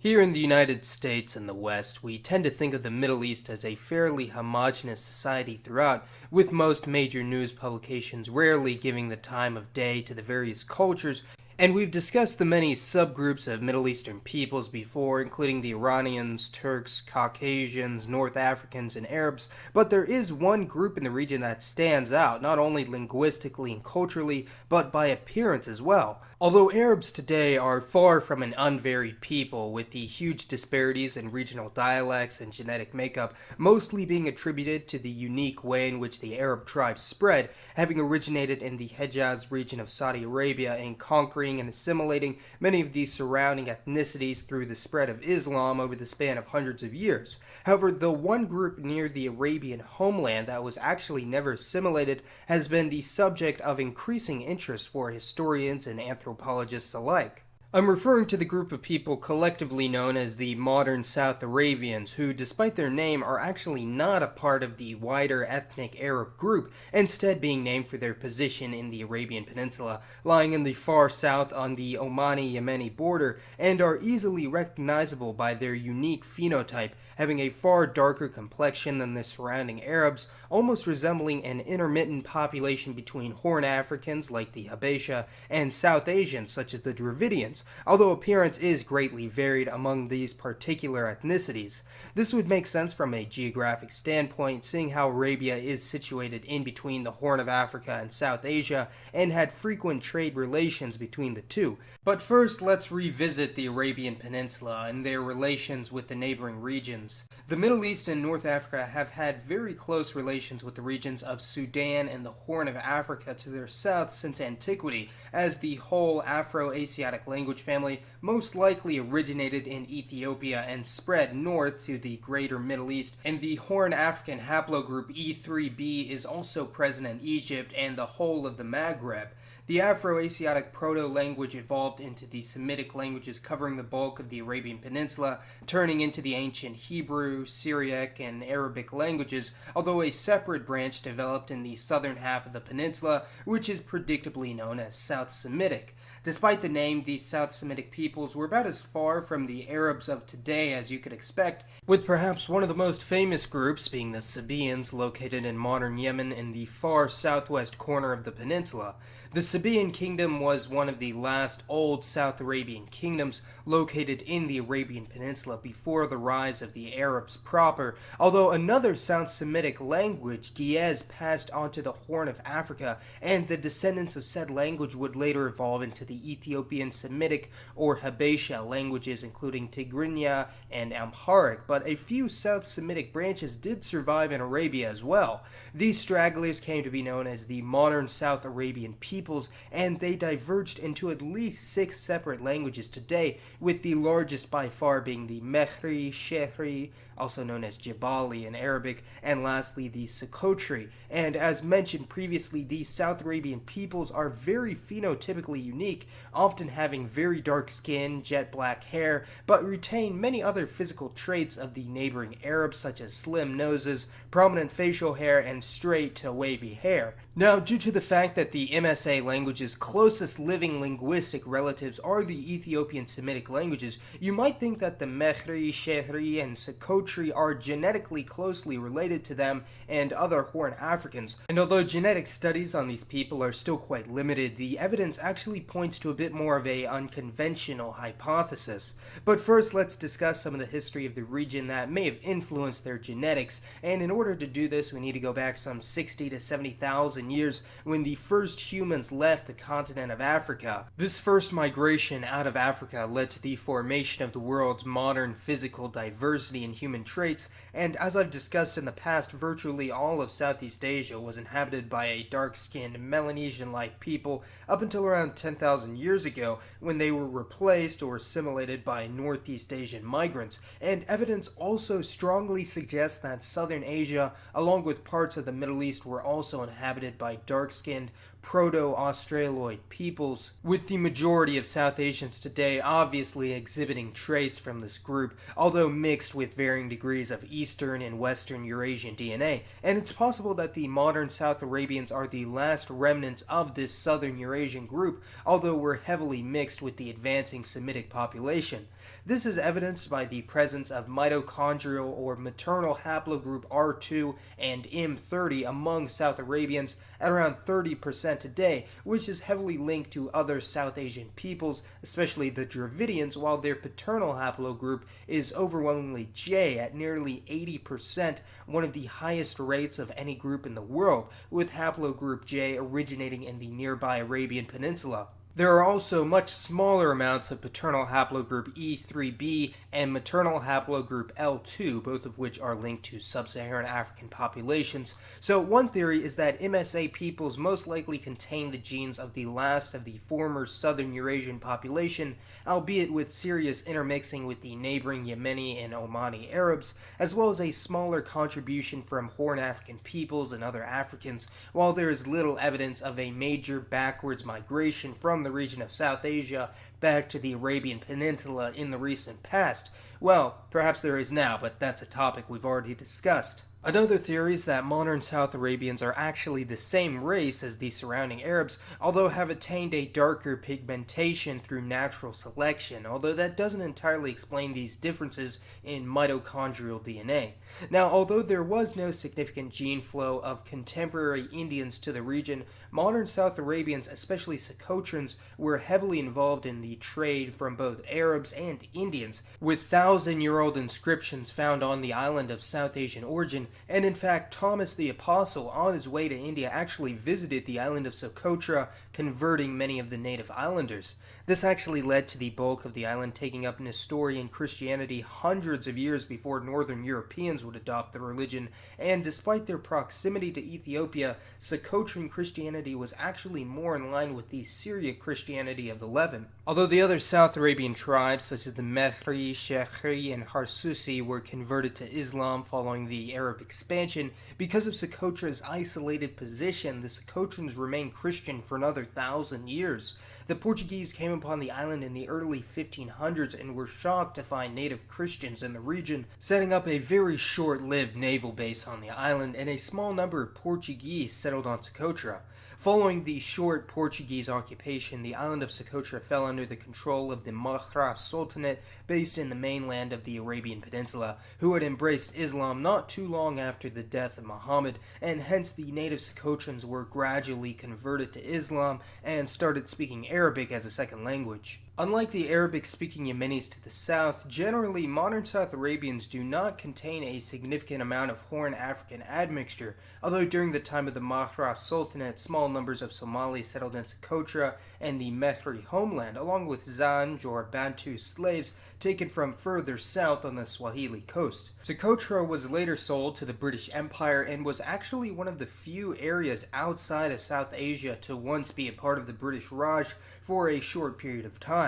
Here in the United States and the West, we tend to think of the Middle East as a fairly homogenous society throughout, with most major news publications rarely giving the time of day to the various cultures and we've discussed the many subgroups of Middle Eastern peoples before, including the Iranians, Turks, Caucasians, North Africans, and Arabs, but there is one group in the region that stands out, not only linguistically and culturally, but by appearance as well. Although Arabs today are far from an unvaried people, with the huge disparities in regional dialects and genetic makeup mostly being attributed to the unique way in which the Arab tribes spread, having originated in the Hejaz region of Saudi Arabia and conquering and assimilating many of the surrounding ethnicities through the spread of Islam over the span of hundreds of years. However, the one group near the Arabian homeland that was actually never assimilated has been the subject of increasing interest for historians and anthropologists alike. I'm referring to the group of people collectively known as the modern South Arabians, who, despite their name, are actually not a part of the wider ethnic Arab group, instead being named for their position in the Arabian Peninsula, lying in the far south on the Omani-Yemeni border, and are easily recognizable by their unique phenotype, having a far darker complexion than the surrounding Arabs, almost resembling an intermittent population between Horn Africans like the Habesha and South Asians such as the Dravidians although appearance is greatly varied among these particular ethnicities. This would make sense from a geographic standpoint, seeing how Arabia is situated in between the Horn of Africa and South Asia, and had frequent trade relations between the two. But first, let's revisit the Arabian Peninsula and their relations with the neighboring regions. The Middle East and North Africa have had very close relations with the regions of Sudan and the Horn of Africa to their south since antiquity, as the whole Afro-Asiatic language language family most likely originated in Ethiopia and spread north to the greater Middle East, and the Horn African haplogroup E3b is also present in Egypt and the whole of the Maghreb. The Afro-Asiatic proto-language evolved into the Semitic languages covering the bulk of the Arabian Peninsula, turning into the ancient Hebrew, Syriac, and Arabic languages, although a separate branch developed in the southern half of the peninsula, which is predictably known as South Semitic. Despite the name, these South Semitic peoples were about as far from the Arabs of today as you could expect, with perhaps one of the most famous groups being the Sabaeans located in modern Yemen in the far southwest corner of the peninsula. The Sabaean kingdom was one of the last old South Arabian kingdoms located in the Arabian Peninsula before the rise of the Arabs proper, although another South Semitic language, Ge'ez, passed onto the Horn of Africa, and the descendants of said language would later evolve into the Ethiopian Semitic or Habesha languages including Tigrinya and Amharic, but a few South Semitic branches did survive in Arabia as well. These stragglers came to be known as the modern South Arabian peoples, and they diverged into at least six separate languages today, with the largest by far being the Mehri, Shehri, also known as Jabali in Arabic, and lastly the Soqotri. And as mentioned previously, these South Arabian peoples are very phenotypically unique, often having very dark skin, jet black hair, but retain many other physical traits of the neighboring Arabs such as slim noses, prominent facial hair, and straight to wavy hair. Now, due to the fact that the MSA language's closest living linguistic relatives are the Ethiopian Semitic languages, you might think that the Mehri, Shehri, and Soqotri are genetically closely related to them and other Horn Africans. And although genetic studies on these people are still quite limited, the evidence actually points to a bit more of a unconventional hypothesis. But first, let's discuss some of the history of the region that may have influenced their genetics, and in order to do this, we need to go back some 60 to 70,000 years when the first humans left the continent of Africa. This first migration out of Africa led to the formation of the world's modern physical diversity in human traits, and as I've discussed in the past, virtually all of Southeast Asia was inhabited by a dark-skinned Melanesian-like people up until around 10,000 years ago when they were replaced or assimilated by Northeast Asian migrants, and evidence also strongly suggests that Southern Asia, along with parts of the Middle East, were also inhabited by dark-skinned proto-Australoid peoples, with the majority of South Asians today obviously exhibiting traits from this group, although mixed with varying degrees of Eastern and Western Eurasian DNA, and it's possible that the modern South Arabians are the last remnants of this Southern Eurasian group, although we're heavily mixed with the advancing Semitic population. This is evidenced by the presence of mitochondrial or maternal haplogroup R2 and M30 among South Arabians at around 30% today, which is heavily linked to other South Asian peoples, especially the Dravidians, while their paternal haplogroup is overwhelmingly J at nearly 80%, one of the highest rates of any group in the world, with haplogroup J originating in the nearby Arabian Peninsula. There are also much smaller amounts of paternal haplogroup E3b and maternal haplogroup L2, both of which are linked to sub-Saharan African populations. So one theory is that MSA peoples most likely contain the genes of the last of the former southern Eurasian population, albeit with serious intermixing with the neighboring Yemeni and Omani Arabs, as well as a smaller contribution from Horn African peoples and other Africans, while there is little evidence of a major backwards migration from the the region of South Asia back to the Arabian Peninsula in the recent past. Well, perhaps there is now, but that's a topic we've already discussed. Another theory is that modern South Arabians are actually the same race as the surrounding Arabs, although have attained a darker pigmentation through natural selection, although that doesn't entirely explain these differences in mitochondrial DNA. Now, although there was no significant gene flow of contemporary Indians to the region, modern South Arabians, especially Socotrans, were heavily involved in the trade from both Arabs and Indians, with thousand-year-old inscriptions found on the island of South Asian origin and in fact Thomas the Apostle on his way to India actually visited the island of Socotra, converting many of the native islanders. This actually led to the bulk of the island taking up Nestorian Christianity hundreds of years before northern Europeans would adopt the religion, and despite their proximity to Ethiopia, Socotran Christianity was actually more in line with the Syriac Christianity of the Levant. Although the other South Arabian tribes, such as the Mehri, Shehri, and Harsusi, were converted to Islam following the Arab expansion, because of Socotra's isolated position, the Socotrans remained Christian for another thousand years. The Portuguese came upon the island in the early 1500s and were shocked to find native Christians in the region, setting up a very short-lived naval base on the island, and a small number of Portuguese settled on Socotra. Following the short Portuguese occupation, the island of Socotra fell under the control of the Mahra Sultanate based in the mainland of the Arabian Peninsula, who had embraced Islam not too long after the death of Muhammad, and hence the native Socotrans were gradually converted to Islam and started speaking Arabic as a second language. Unlike the Arabic-speaking Yemenis to the south, generally modern South Arabians do not contain a significant amount of Horn African admixture, although during the time of the Mahra Sultanate, small numbers of Somalis settled in Socotra and the Mehri homeland, along with Zanj or Bantu slaves taken from further south on the Swahili coast. Socotra was later sold to the British Empire and was actually one of the few areas outside of South Asia to once be a part of the British Raj for a short period of time.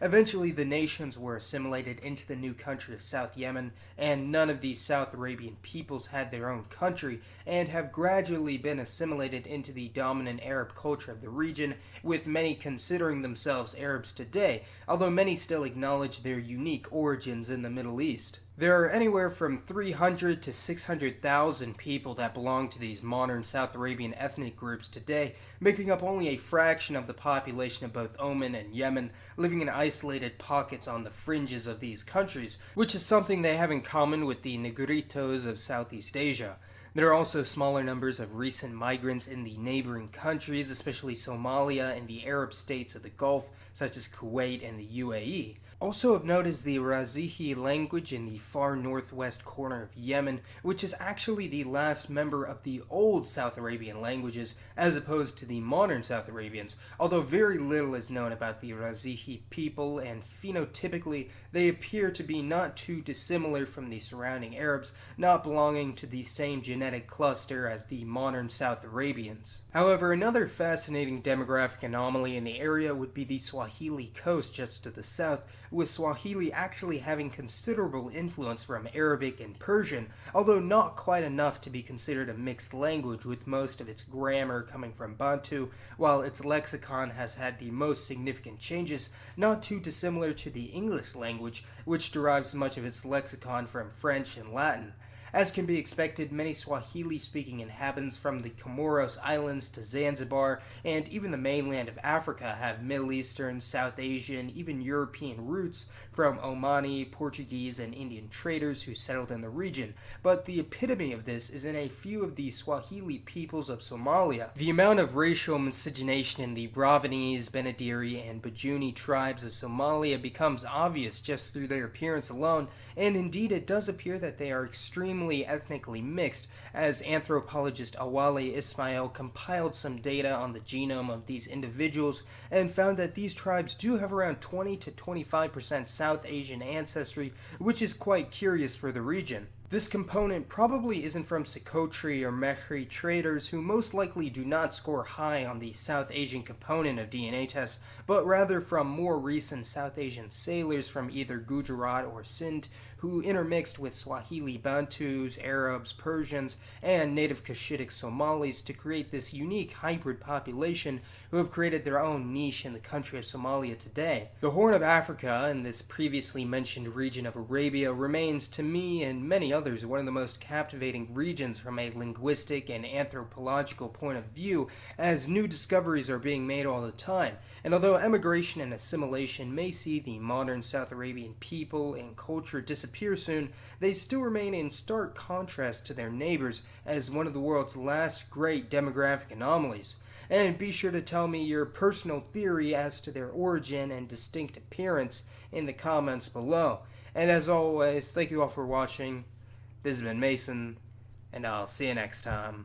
Eventually, the nations were assimilated into the new country of South Yemen, and none of these South Arabian peoples had their own country, and have gradually been assimilated into the dominant Arab culture of the region, with many considering themselves Arabs today, although many still acknowledge their unique origins in the Middle East. There are anywhere from 300 to 600,000 people that belong to these modern South Arabian ethnic groups today, making up only a fraction of the population of both Oman and Yemen, living in isolated pockets on the fringes of these countries, which is something they have in common with the Negritos of Southeast Asia. There are also smaller numbers of recent migrants in the neighboring countries, especially Somalia and the Arab states of the Gulf, such as Kuwait and the UAE. Also of note is the Razihi language in the far northwest corner of Yemen, which is actually the last member of the old South Arabian languages, as opposed to the modern South Arabians, although very little is known about the Razihi people, and phenotypically they appear to be not too dissimilar from the surrounding Arabs, not belonging to the same genetic cluster as the modern South Arabians. However, another fascinating demographic anomaly in the area would be the Swahili coast just to the south, with Swahili actually having considerable influence from Arabic and Persian, although not quite enough to be considered a mixed language with most of its grammar coming from Bantu, while its lexicon has had the most significant changes, not too dissimilar to the English language, which derives much of its lexicon from French and Latin. As can be expected, many Swahili speaking inhabitants from the Comoros Islands to Zanzibar and even the mainland of Africa have Middle Eastern, South Asian, even European roots from Omani, Portuguese, and Indian traders who settled in the region. But the epitome of this is in a few of the Swahili peoples of Somalia. The amount of racial miscegenation in the Bravanese, Benadiri, and Bajuni tribes of Somalia becomes obvious just through their appearance alone, and indeed it does appear that they are extremely ethnically mixed, as anthropologist Awale Ismail compiled some data on the genome of these individuals and found that these tribes do have around 20 to 25% South Asian ancestry, which is quite curious for the region. This component probably isn't from Socotra or Mehri traders who most likely do not score high on the South Asian component of DNA tests, but rather from more recent South Asian sailors from either Gujarat or Sindh who intermixed with Swahili Bantus, Arabs, Persians, and native Cushitic Somalis to create this unique hybrid population who have created their own niche in the country of Somalia today. The Horn of Africa and this previously mentioned region of Arabia remains to me and many others one of the most captivating regions from a linguistic and anthropological point of view as new discoveries are being made all the time. And although emigration and assimilation may see the modern South Arabian people and culture disappear disappear soon, they still remain in stark contrast to their neighbors as one of the world's last great demographic anomalies. And be sure to tell me your personal theory as to their origin and distinct appearance in the comments below. And as always, thank you all for watching. This has been Mason, and I'll see you next time.